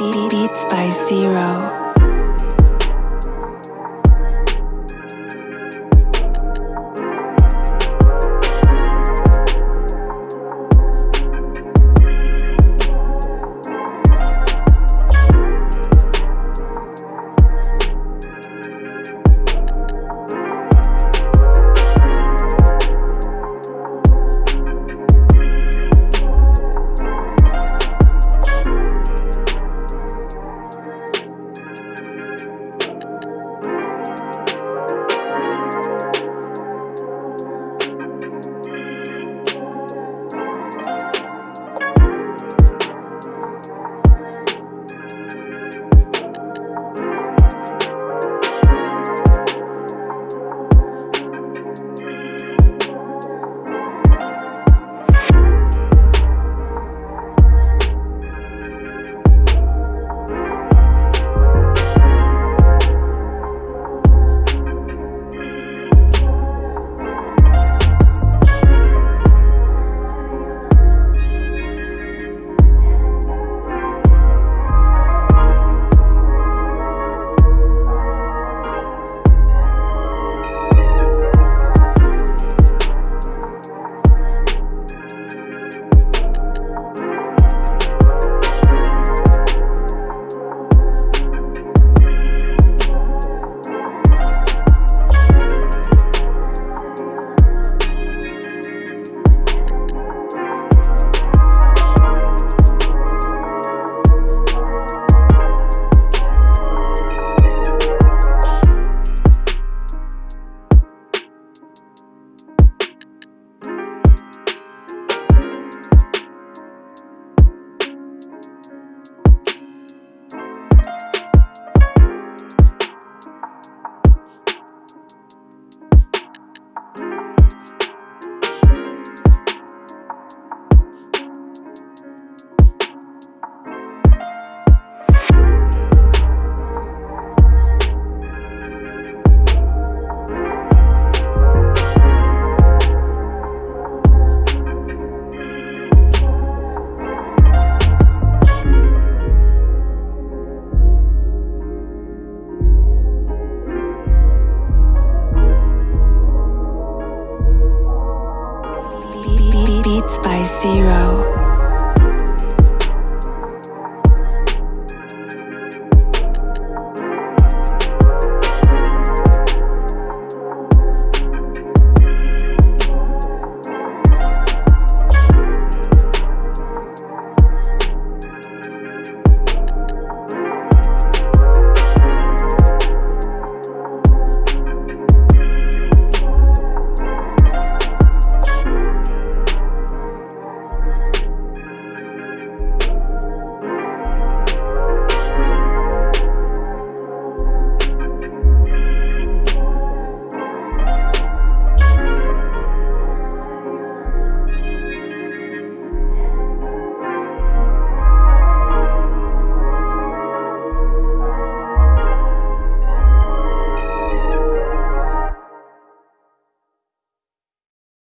beats by zero. by zero.